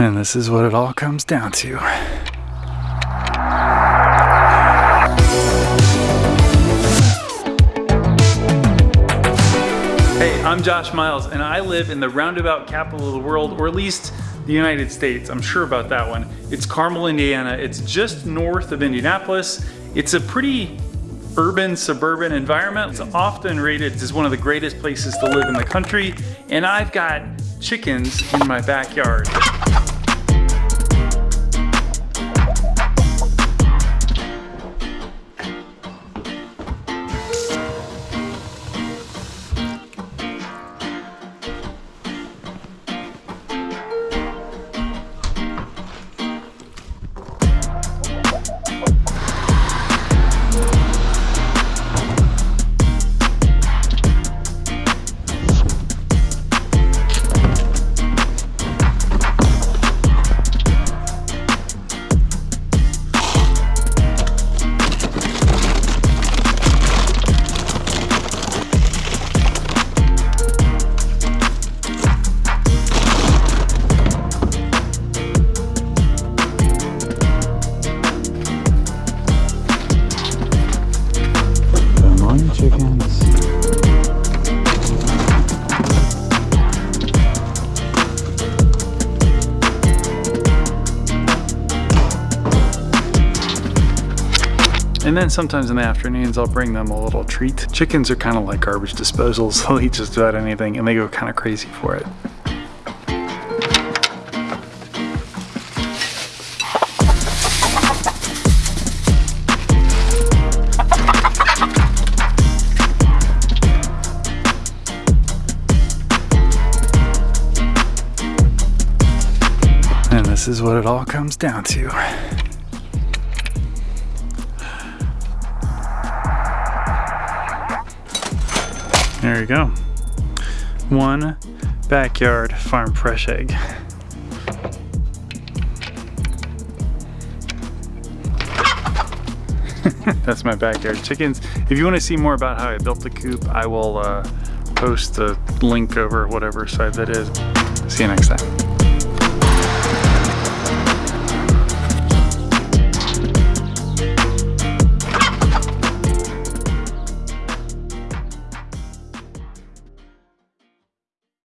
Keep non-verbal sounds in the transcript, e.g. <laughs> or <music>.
And this is what it all comes down to. Hey, I'm Josh Miles, and I live in the roundabout capital of the world, or at least the United States. I'm sure about that one. It's Carmel, Indiana. It's just north of Indianapolis. It's a pretty urban, suburban environment. It's often rated as one of the greatest places to live in the country, and I've got chickens in my backyard. Chickens. And then sometimes in the afternoons, I'll bring them a little treat. Chickens are kind of like garbage disposals. <laughs> They'll eat just about anything and they go kind of crazy for it. This is what it all comes down to. There you go. One backyard farm fresh egg. <laughs> That's my backyard chickens. If you want to see more about how I built the coop, I will uh, post the link over whatever site that is. See you next time.